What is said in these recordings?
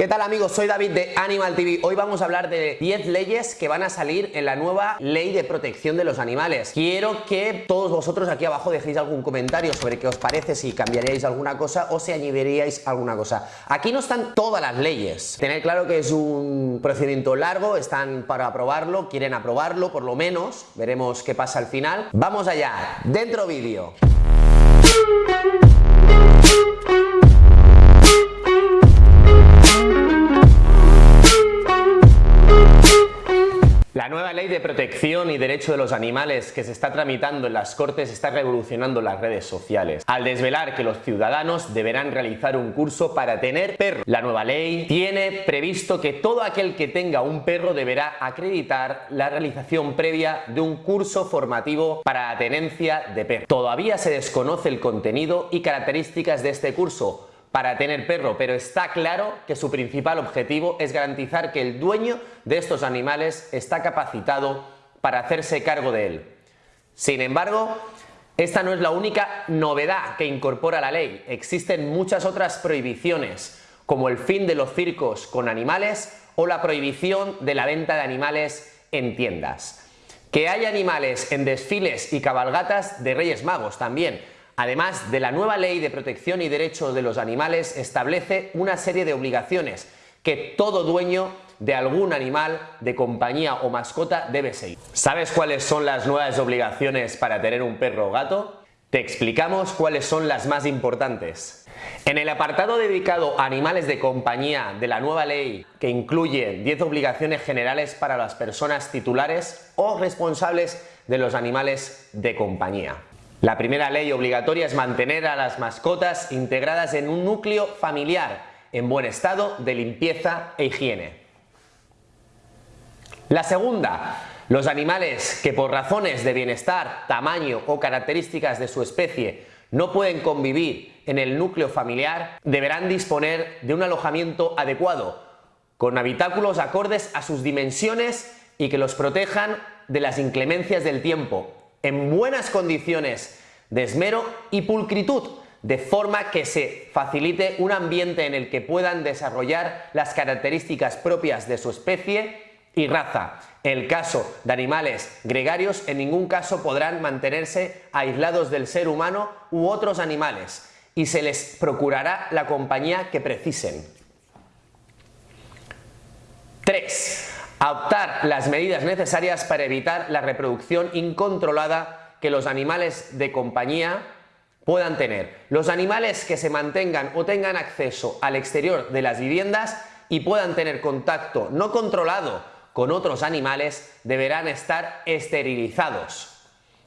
¿Qué tal amigos? Soy David de Animal TV. Hoy vamos a hablar de 10 leyes que van a salir en la nueva ley de protección de los animales. Quiero que todos vosotros aquí abajo dejéis algún comentario sobre qué os parece, si cambiaríais alguna cosa o si añadiríais alguna cosa. Aquí no están todas las leyes. Tener claro que es un procedimiento largo, están para aprobarlo, quieren aprobarlo por lo menos. Veremos qué pasa al final. Vamos allá, dentro vídeo. La nueva ley de protección y derecho de los animales que se está tramitando en las Cortes está revolucionando las redes sociales, al desvelar que los ciudadanos deberán realizar un curso para tener perro. La nueva ley tiene previsto que todo aquel que tenga un perro deberá acreditar la realización previa de un curso formativo para la tenencia de perro. Todavía se desconoce el contenido y características de este curso, para tener perro, pero está claro que su principal objetivo es garantizar que el dueño de estos animales está capacitado para hacerse cargo de él. Sin embargo, esta no es la única novedad que incorpora la ley. Existen muchas otras prohibiciones, como el fin de los circos con animales o la prohibición de la venta de animales en tiendas. Que haya animales en desfiles y cabalgatas de Reyes Magos también, Además de la nueva ley de protección y derechos de los animales establece una serie de obligaciones que todo dueño de algún animal de compañía o mascota debe seguir. ¿Sabes cuáles son las nuevas obligaciones para tener un perro o gato? Te explicamos cuáles son las más importantes. En el apartado dedicado a animales de compañía de la nueva ley, que incluye 10 obligaciones generales para las personas titulares o responsables de los animales de compañía. La primera ley obligatoria es mantener a las mascotas integradas en un núcleo familiar en buen estado de limpieza e higiene. La segunda, los animales que por razones de bienestar, tamaño o características de su especie no pueden convivir en el núcleo familiar deberán disponer de un alojamiento adecuado, con habitáculos acordes a sus dimensiones y que los protejan de las inclemencias del tiempo, en buenas condiciones de esmero y pulcritud, de forma que se facilite un ambiente en el que puedan desarrollar las características propias de su especie y raza. En el caso de animales gregarios, en ningún caso podrán mantenerse aislados del ser humano u otros animales y se les procurará la compañía que precisen. 3 adoptar las medidas necesarias para evitar la reproducción incontrolada que los animales de compañía puedan tener. Los animales que se mantengan o tengan acceso al exterior de las viviendas y puedan tener contacto no controlado con otros animales deberán estar esterilizados.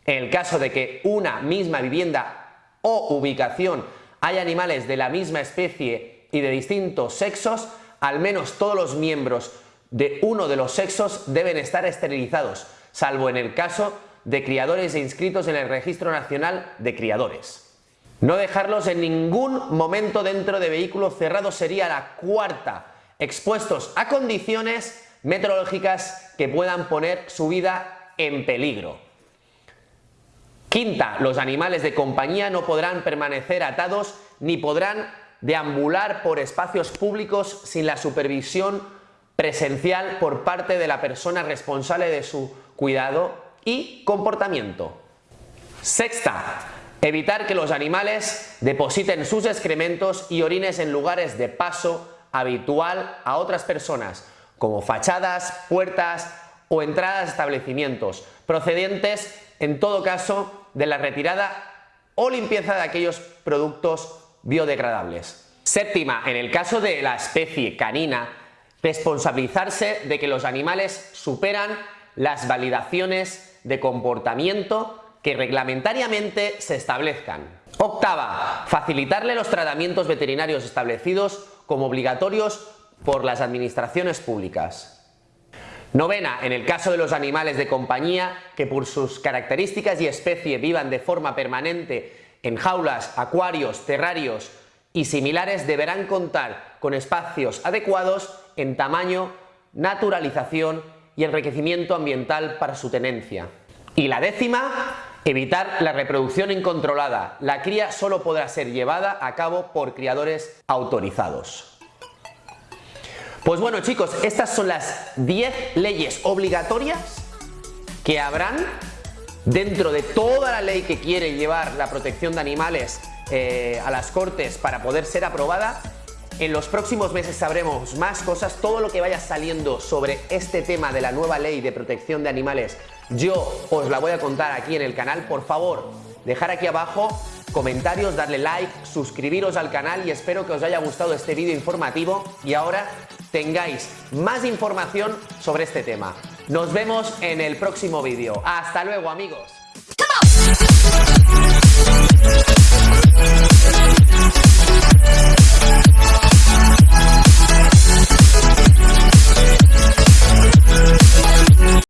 En el caso de que una misma vivienda o ubicación haya animales de la misma especie y de distintos sexos, al menos todos los miembros de uno de los sexos deben estar esterilizados, salvo en el caso de criadores e inscritos en el Registro Nacional de Criadores. No dejarlos en ningún momento dentro de vehículos cerrados sería la cuarta, expuestos a condiciones meteorológicas que puedan poner su vida en peligro. Quinta, los animales de compañía no podrán permanecer atados ni podrán deambular por espacios públicos sin la supervisión presencial por parte de la persona responsable de su cuidado y comportamiento. Sexta, evitar que los animales depositen sus excrementos y orines en lugares de paso habitual a otras personas, como fachadas, puertas o entradas de establecimientos, procedentes en todo caso de la retirada o limpieza de aquellos productos biodegradables. Séptima, en el caso de la especie canina, responsabilizarse de que los animales superan las validaciones de comportamiento que reglamentariamente se establezcan. Octava, facilitarle los tratamientos veterinarios establecidos como obligatorios por las administraciones públicas. Novena, en el caso de los animales de compañía que por sus características y especie vivan de forma permanente en jaulas, acuarios, terrarios y similares deberán contar con espacios adecuados en tamaño, naturalización y enriquecimiento ambiental para su tenencia. Y la décima, evitar la reproducción incontrolada. La cría solo podrá ser llevada a cabo por criadores autorizados. Pues bueno chicos, estas son las 10 leyes obligatorias que habrán dentro de toda la ley que quiere llevar la protección de animales eh, a las cortes para poder ser aprobada. En los próximos meses sabremos más cosas, todo lo que vaya saliendo sobre este tema de la nueva ley de protección de animales, yo os la voy a contar aquí en el canal. Por favor, dejar aquí abajo comentarios, darle like, suscribiros al canal y espero que os haya gustado este vídeo informativo y ahora tengáis más información sobre este tema. Nos vemos en el próximo vídeo. ¡Hasta luego amigos!